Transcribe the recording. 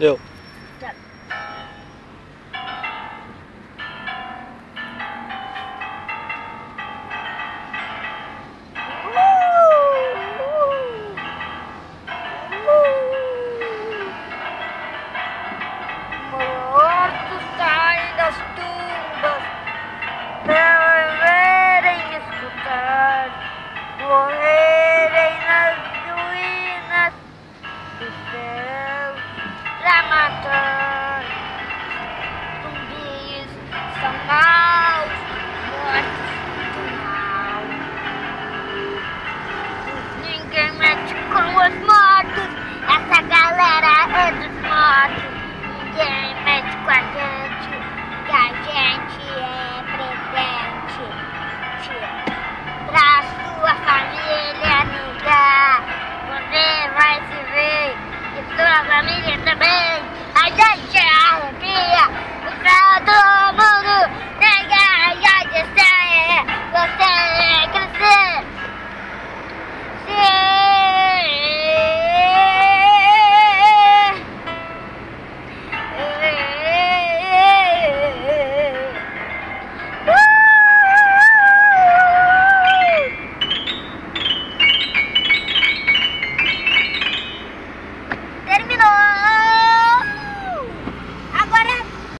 Eu. Morrerem nas ruínas dos céus pra matar. Zumbis são maus, mortos do mal. Ninguém mete com os mortos, essa galera é dos mortos. Ninguém mete com a gente, que a gente é presente. Pra sua família ligar, você vai se ver, e sua família também.